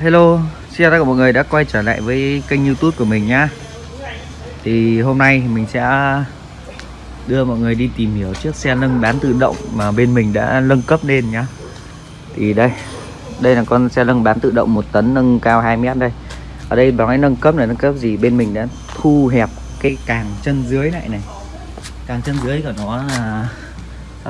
hello, xin chào tất cả mọi người đã quay trở lại với kênh youtube của mình nhá. Thì hôm nay mình sẽ đưa mọi người đi tìm hiểu chiếc xe nâng bán tự động mà bên mình đã nâng cấp lên nhá. Thì đây, đây là con xe nâng bán tự động 1 tấn nâng cao 2 mét đây. Ở đây nói nâng cấp là nâng cấp gì? Bên mình đã thu hẹp cái càng chân dưới lại này. Càng chân dưới của nó là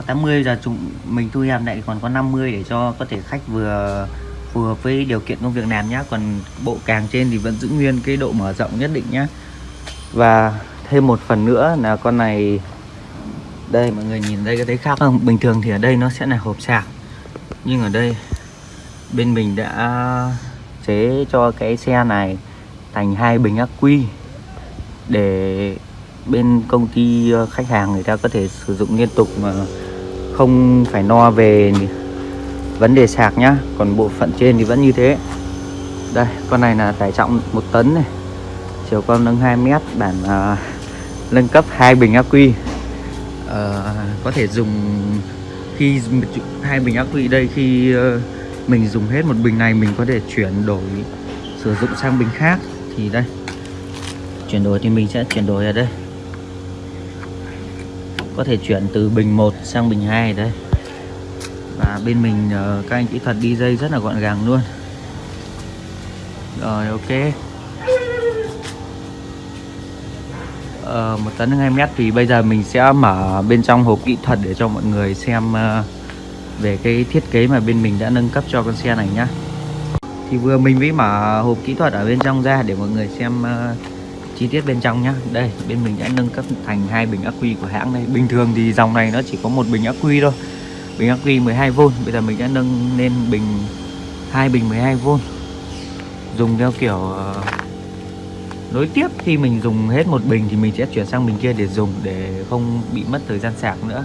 80 giờ chúng mình thu hẹp lại còn có 50 để cho có thể khách vừa phù hợp với điều kiện công việc làm nhá. Còn bộ càng trên thì vẫn giữ nguyên cái độ mở rộng nhất định nhá. Và thêm một phần nữa là con này, đây mọi người nhìn đây có thấy khác không? Bình thường thì ở đây nó sẽ là hộp sạc, nhưng ở đây bên mình đã chế cho cái xe này thành hai bình ắc quy để bên công ty khách hàng người ta có thể sử dụng liên tục mà không phải no về vấn đề sạc nhá. Còn bộ phận trên thì vẫn như thế. Đây con này là tải trọng một tấn này. Chiều con nâng 2 mét bản uh, nâng cấp hai bình ắc quy. Uh, có thể dùng khi hai bình ắc quy đây khi uh, mình dùng hết một bình này mình có thể chuyển đổi sử dụng sang bình khác. Thì đây chuyển đổi thì mình sẽ chuyển đổi ở đây. Có thể chuyển từ bình 1 sang bình 2 đây và bên mình uh, các anh kỹ thuật đi dây rất là gọn gàng luôn. Rồi ok. Uh, một tấn 2 mét thì bây giờ mình sẽ mở bên trong hộp kỹ thuật để cho mọi người xem uh, về cái thiết kế mà bên mình đã nâng cấp cho con xe này nhá. Thì vừa mình mới mở hộp kỹ thuật ở bên trong ra để mọi người xem uh, chi tiết bên trong nhá. Đây bên mình đã nâng cấp thành hai bình ắc quy của hãng đây. Bình thường thì dòng này nó chỉ có một bình ắc quy thôi bình ắc quy 12V bây giờ mình đã nâng lên bình hai bình 12V dùng theo kiểu ờ, nối tiếp. Khi mình dùng hết một bình thì mình sẽ chuyển sang bình kia để dùng để không bị mất thời gian sạc nữa.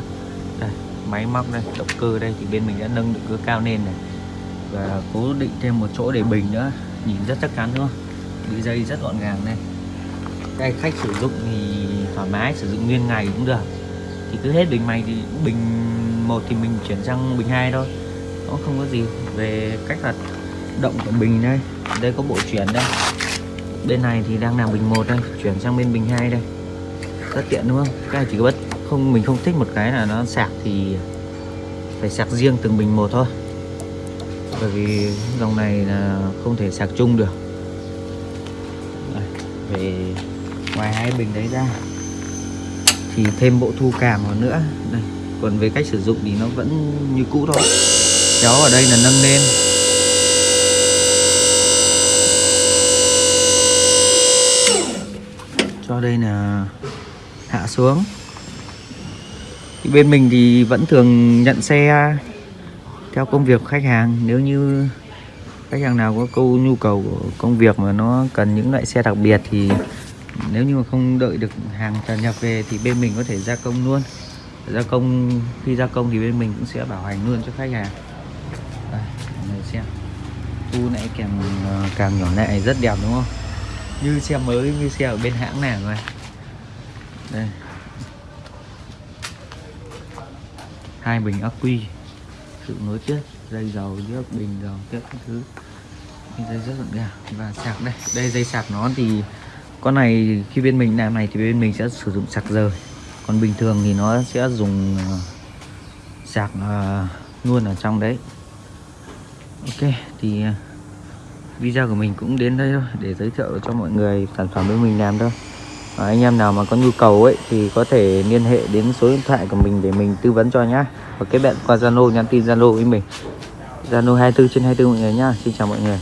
Đây, máy móc đây, động cơ đây. Thì bên mình đã nâng động cơ cao lên này. Và cố định thêm một chỗ để bình nữa. Nhìn rất chắc chắn, đúng không? Đi dây rất gọn gàng đây. Đây khách sử dụng thì thoải mái, sử dụng nguyên ngày cũng được. Thì cứ hết bình mày thì bình một thì mình chuyển sang bình 2 thôi. Nó không có gì về cách hoạt động của bình đây. Đây có bộ chuyển đây. Bên này thì đang làm bình 1 đây chuyển sang bên bình 2 đây. Rất tiện đúng không? Cái này chỉ có bất không mình không thích một cái là nó sạc thì phải sạc riêng từng bình một thôi. Bởi vì dòng này là không thể sạc chung được. Đây, về ngoài hai bình đấy ra. Thì thêm bộ thu cảm vào nữa. Đây còn về cách sử dụng thì nó vẫn như cũ thôi. Kéo ở đây là nâng lên. Cho đây là hạ xuống. Thì bên mình thì vẫn thường nhận xe theo công việc của khách hàng. Nếu như khách hàng nào có câu nhu cầu của công việc mà nó cần những loại xe đặc biệt thì nếu như mà không đợi được hàng tràn nhập về thì bên mình có thể gia công luôn gia công, khi gia công thì bên mình cũng sẽ bảo hành luôn cho khách hàng. Đây mọi người xem. Thu nãy kèm ờ, càng nhỏ này rất đẹp đúng không? Như xe mới, như xe ở bên hãng nào rồi. Đây. Hai bình ắc quy. Sự nối tiếp, dây dầu nước bình dầu tiếp các thứ. Dây rất gọn gàng và sạc đây. Đây, dây sạc nó thì, con này khi bên mình làm này thì bên mình sẽ sử dụng sạc rời còn bình thường thì nó sẽ dùng ờ, sạc ờ, luôn ở trong đấy. Ok, thì ờ, video của mình cũng đến đây thôi, để giới thiệu cho mọi người sản phẩm bên mình làm thôi. Và anh em nào mà có nhu cầu ấy, thì có thể liên hệ đến số điện thoại của mình để mình tư vấn cho nhá. Và kết bạn qua Zalo, nhắn tin Zalo với mình. Zalo 24 trên 24 mọi người nhá. Xin chào mọi người.